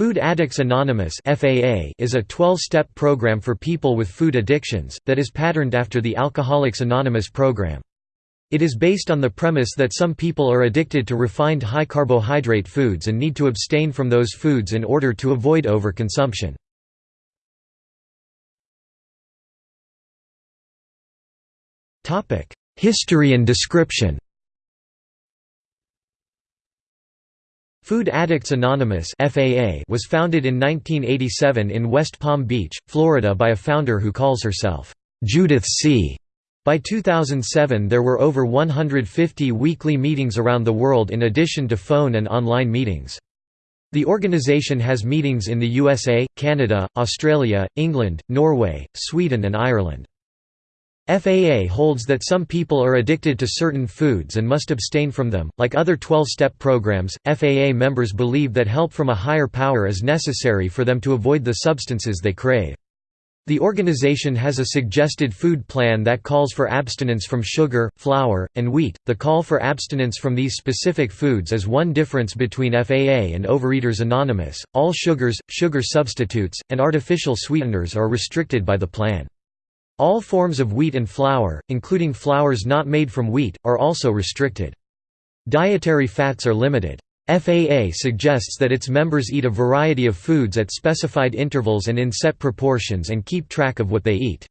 Food Addicts Anonymous is a 12-step program for people with food addictions, that is patterned after the Alcoholics Anonymous program. It is based on the premise that some people are addicted to refined high-carbohydrate foods and need to abstain from those foods in order to avoid overconsumption. History and description Food Addicts Anonymous (FAA) was founded in 1987 in West Palm Beach, Florida by a founder who calls herself, Judith C. By 2007 there were over 150 weekly meetings around the world in addition to phone and online meetings. The organization has meetings in the USA, Canada, Australia, England, Norway, Sweden and Ireland. FAA holds that some people are addicted to certain foods and must abstain from them. Like other 12 step programs, FAA members believe that help from a higher power is necessary for them to avoid the substances they crave. The organization has a suggested food plan that calls for abstinence from sugar, flour, and wheat. The call for abstinence from these specific foods is one difference between FAA and Overeaters Anonymous. All sugars, sugar substitutes, and artificial sweeteners are restricted by the plan. All forms of wheat and flour, including flours not made from wheat, are also restricted. Dietary fats are limited. FAA suggests that its members eat a variety of foods at specified intervals and in set proportions and keep track of what they eat.